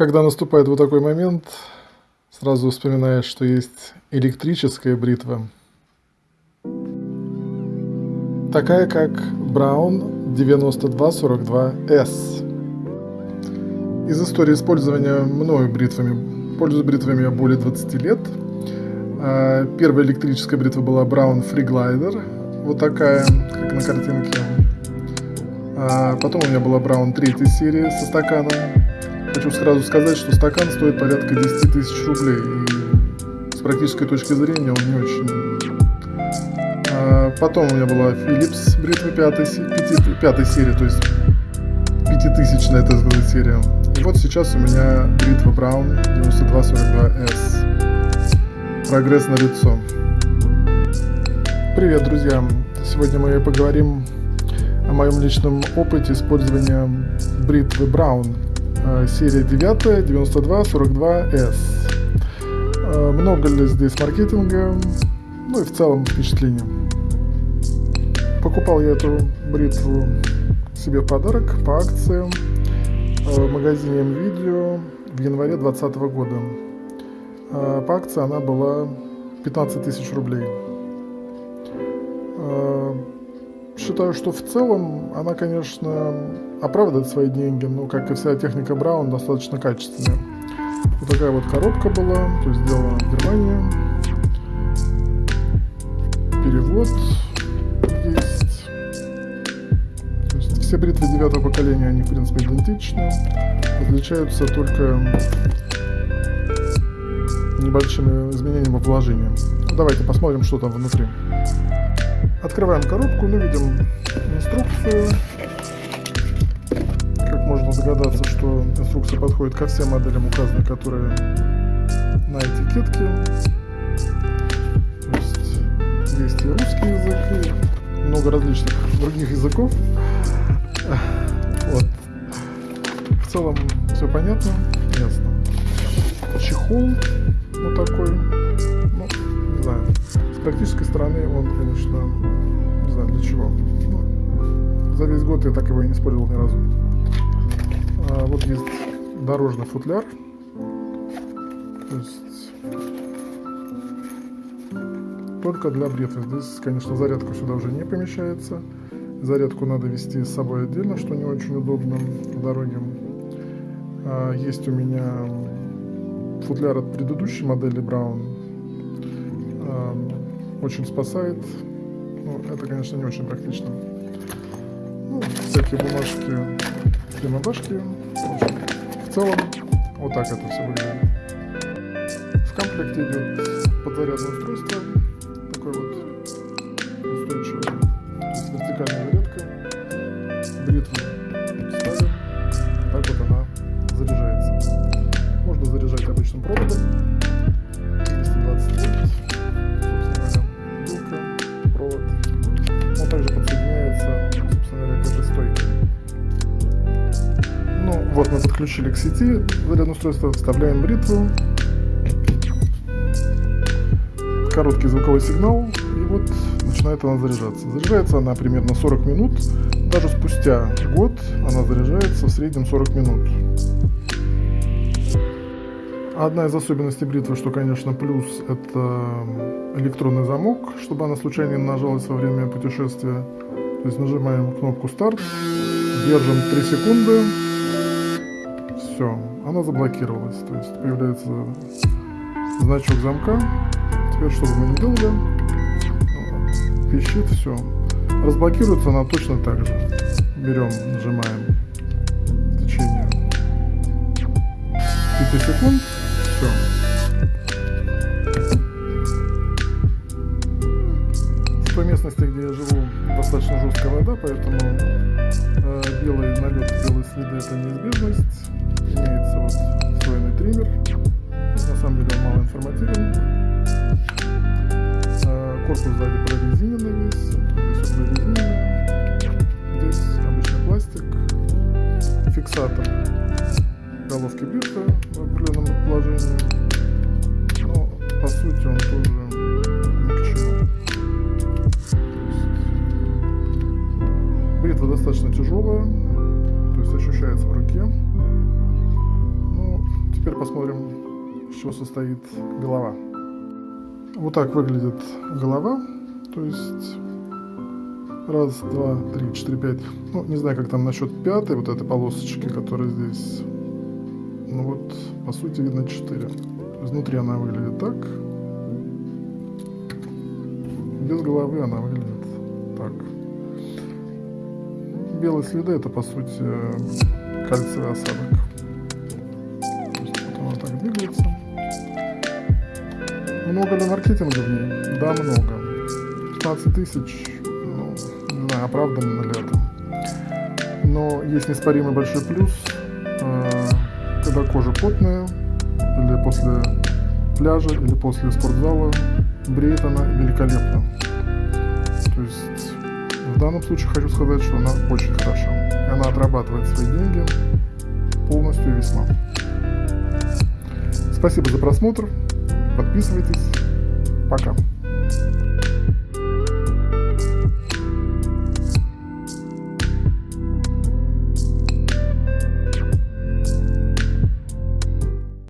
Когда наступает вот такой момент, сразу вспоминаешь, что есть электрическая бритва. Такая, как Brown 9242S. Из истории использования мною бритвами, пользуюсь бритвами более 20 лет. А, первая электрическая бритва была Brown Free Glider, вот такая, как на картинке. А потом у меня была Brown третьей серии со стаканом. Хочу сразу сказать, что стакан стоит порядка 10 тысяч рублей. И с практической точки зрения он не очень... А потом у меня была Philips бритва пятой, пяти, пятой серии, то есть пятитысячная, это сказать, серия. И вот сейчас у меня бритва Brown 9242S. Прогресс на лицо. Привет, друзья! Сегодня мы поговорим о моем личном опыте использования бритвы Brown серия 9 92 42S. Много ли здесь маркетинга, ну и в целом впечатления. Покупал я эту бритву себе в подарок по акции э, в магазине МВидео в январе 2020 года. По акции она была 15 тысяч рублей. Считаю, что в целом она, конечно, оправдывает свои деньги, но, как и вся техника Браун, достаточно качественная. Вот такая вот коробка была, то есть сделана в Германии. Перевод есть. Есть все бритвы девятого поколения, они, в принципе, идентичны. Отличаются только небольшими изменениями вложения. Давайте посмотрим, что там внутри. Открываем коробку, ну, видим инструкцию. Как можно догадаться, что инструкция подходит ко всем моделям указанным, которые на этикетке. То есть есть и русский язык, и много различных других языков. Вот. В целом все понятно, ясно. Чехол практической стороны он, конечно, не знаю для чего. Ну, за весь год я так его и не использовал ни разу. А, вот есть дорожный футляр. То есть только для бритвы. Здесь, конечно, зарядка сюда уже не помещается. Зарядку надо вести с собой отдельно, что не очень удобно в дороге. А, есть у меня футляр от предыдущей модели Brown очень спасает. Ну, это, конечно, не очень практично. Ну, всякие бумажки, клемобашки. В целом, вот так это все выглядит. В комплекте идет подзарядное устройство, такой вот устойчивый, то есть вертикальная зарядка, бритву ставим, так вот она заряжается. Можно заряжать обычным проводом, подключили к сети зарядное устройство, вставляем бритву, короткий звуковой сигнал, и вот начинает она заряжаться. Заряжается она примерно 40 минут, даже спустя год она заряжается в среднем 40 минут. Одна из особенностей бритвы, что, конечно, плюс, это электронный замок, чтобы она случайно не нажалась во время путешествия. То есть нажимаем кнопку старт, держим 3 секунды, все, она заблокировалась. То есть появляется значок замка. Теперь, чтобы мы не делали, пищит, все. Разблокируется она точно так же. Берем, нажимаем течение 5 секунд все. Триммер. На самом деле он мало информативен. Э, корпус сзади прорезиненный весь. Прорезиненный. Здесь обычный пластик. Фиксатор головки бритвы в определенном положении. Но по сути он тоже ни к достаточно тяжелая, то есть ощущается в руке. Теперь посмотрим, из чего состоит голова. Вот так выглядит голова. То есть раз, два, три, четыре, пять. Ну, не знаю, как там насчет пятой вот этой полосочки, которая здесь. Ну вот, по сути, видно четыре. Изнутри она выглядит так. Без головы она выглядит так. Белые следы это по сути кальциевый осадок. Двигается. Много ли маркетинга в ней? Да, много. 15 тысяч, ну, не знаю, оправданно ли это. Но есть неоспоримый большой плюс, э, когда кожа потная, или после пляжа, или после спортзала, бреет она великолепно. То есть в данном случае хочу сказать, что она очень хороша. И она отрабатывает свои деньги полностью весьма. Спасибо за просмотр. Подписывайтесь. Пока.